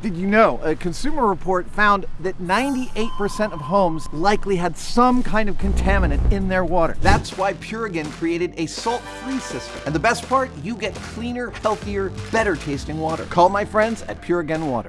Did you know a consumer report found that 98% of homes likely had some kind of contaminant in their water? That's why Purigen created a salt-free system. And the best part, you get cleaner, healthier, better tasting water. Call my friends at Purigen Water.